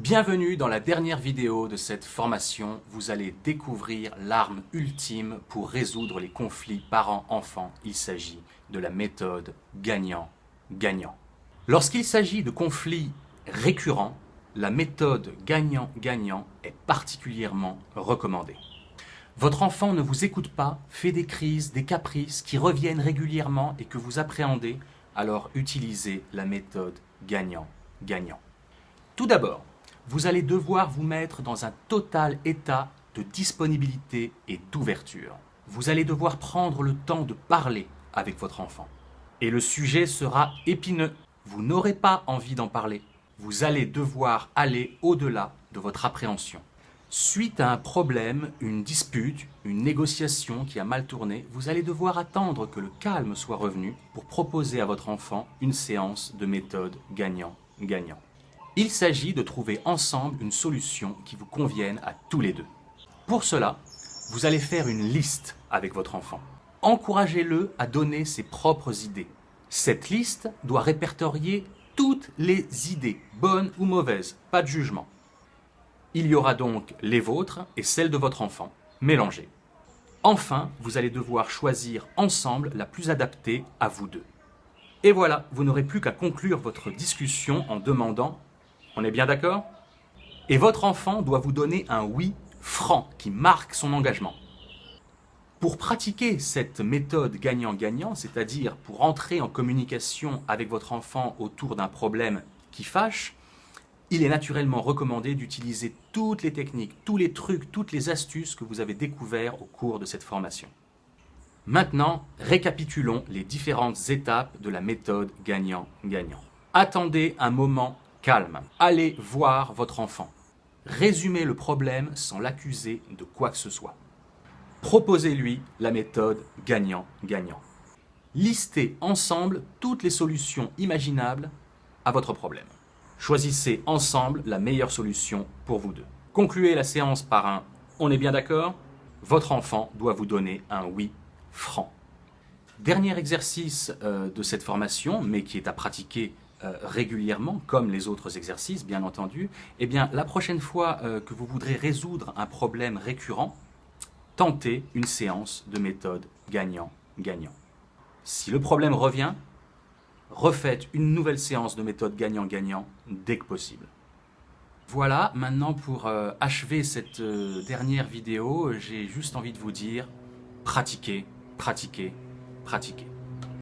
Bienvenue dans la dernière vidéo de cette formation. Vous allez découvrir l'arme ultime pour résoudre les conflits parents-enfants. Il s'agit de la méthode gagnant-gagnant. Lorsqu'il s'agit de conflits récurrents, la méthode gagnant-gagnant est particulièrement recommandée. Votre enfant ne vous écoute pas, fait des crises, des caprices qui reviennent régulièrement et que vous appréhendez, alors utilisez la méthode gagnant-gagnant. Tout d'abord, vous allez devoir vous mettre dans un total état de disponibilité et d'ouverture. Vous allez devoir prendre le temps de parler avec votre enfant. Et le sujet sera épineux. Vous n'aurez pas envie d'en parler. Vous allez devoir aller au-delà de votre appréhension. Suite à un problème, une dispute, une négociation qui a mal tourné, vous allez devoir attendre que le calme soit revenu pour proposer à votre enfant une séance de méthode gagnant-gagnant. Il s'agit de trouver ensemble une solution qui vous convienne à tous les deux. Pour cela, vous allez faire une liste avec votre enfant. Encouragez-le à donner ses propres idées. Cette liste doit répertorier toutes les idées, bonnes ou mauvaises, pas de jugement. Il y aura donc les vôtres et celles de votre enfant, mélangées. Enfin, vous allez devoir choisir ensemble la plus adaptée à vous deux. Et voilà, vous n'aurez plus qu'à conclure votre discussion en demandant on est bien d'accord? Et votre enfant doit vous donner un oui franc qui marque son engagement. Pour pratiquer cette méthode gagnant-gagnant, c'est-à-dire pour entrer en communication avec votre enfant autour d'un problème qui fâche, il est naturellement recommandé d'utiliser toutes les techniques, tous les trucs, toutes les astuces que vous avez découverts au cours de cette formation. Maintenant, récapitulons les différentes étapes de la méthode gagnant-gagnant. Attendez un moment calme. Allez voir votre enfant. Résumez le problème sans l'accuser de quoi que ce soit. Proposez-lui la méthode gagnant-gagnant. Listez ensemble toutes les solutions imaginables à votre problème. Choisissez ensemble la meilleure solution pour vous deux. Concluez la séance par un « on est bien d'accord ?» Votre enfant doit vous donner un « oui » franc. Dernier exercice euh, de cette formation, mais qui est à pratiquer euh, régulièrement, comme les autres exercices, bien entendu, eh bien, la prochaine fois euh, que vous voudrez résoudre un problème récurrent, tentez une séance de méthode gagnant-gagnant. Si le problème revient, refaites une nouvelle séance de méthode gagnant-gagnant dès que possible. Voilà, maintenant pour euh, achever cette dernière vidéo, j'ai juste envie de vous dire, pratiquez, pratiquez, pratiquez.